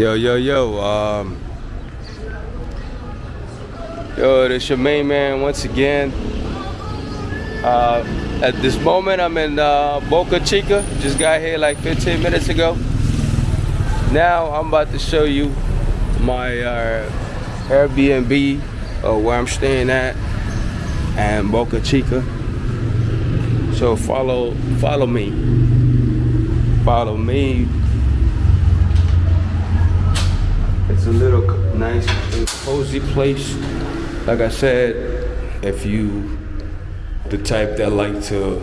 Yo, yo, yo. Um, yo, this your main man once again. Uh, at this moment, I'm in uh, Boca Chica. Just got here like 15 minutes ago. Now I'm about to show you my uh, Airbnb uh, where I'm staying at and Boca Chica. So follow, follow me. Follow me It's a little nice cozy place. Like I said, if you the type that like to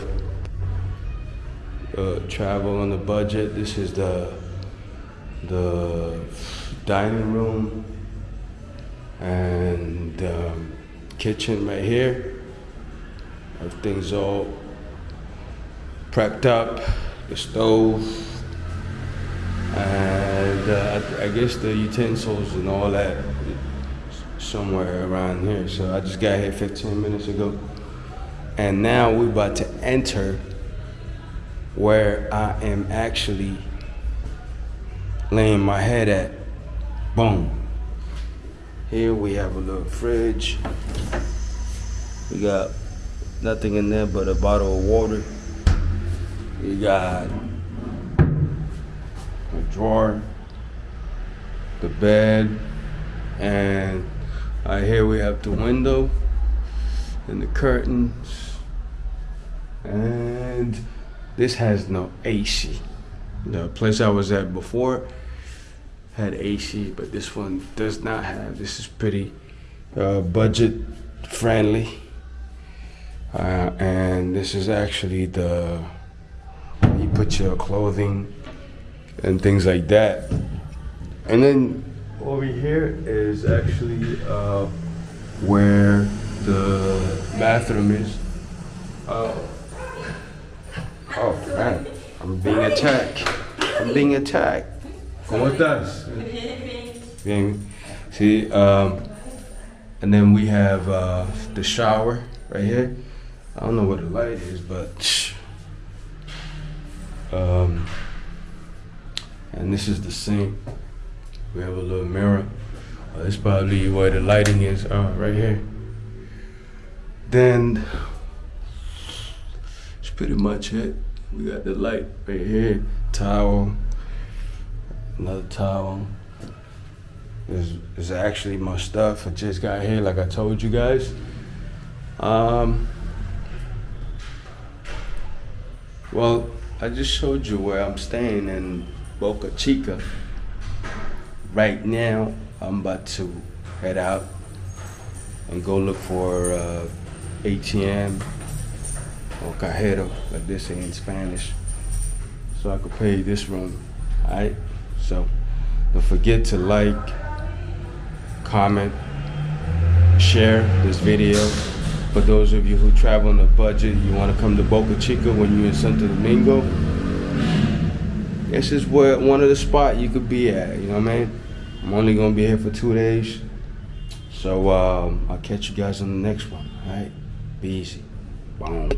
uh, travel on a budget, this is the the dining room and um, kitchen right here. Everything's all prepped up. The stove and uh, I, I, guess the utensils and all that somewhere around here. So I just got here 15 minutes ago, and now we're about to enter where I am actually laying my head at. Boom. Here we have a little fridge. We got nothing in there but a bottle of water. We got a drawer, the bed, and uh, here we have the window and the curtains. And this has no AC. The place I was at before had AC, but this one does not have. This is pretty uh, budget friendly. Uh, and this is actually the, you put your clothing and things like that. And then over here is actually uh, where the bathroom is. Uh, oh man, I'm being attacked. I'm being attacked. ¿Cómo estás? Bien. See, um, and then we have uh, the shower right here. I don't know what the light is, but um, and this is the sink. We have a little mirror. Uh, this probably where the lighting is, uh, right here. Then, it's pretty much it. We got the light right here, towel, another towel. This is actually my stuff. I just got here, like I told you guys. Um, well, I just showed you where I'm staying in Boca Chica. Right now, I'm about to head out and go look for uh, ATM or cajero, like they say in Spanish, so I could pay this room. Alright, so don't forget to like, comment, share this video. For those of you who travel on a budget, you want to come to Boca Chica when you're in Santo Domingo, this is where one of the spot you could be at. You know what I mean? I'm only gonna be here for two days, so um, I'll catch you guys on the next one. All right, be easy. Boom.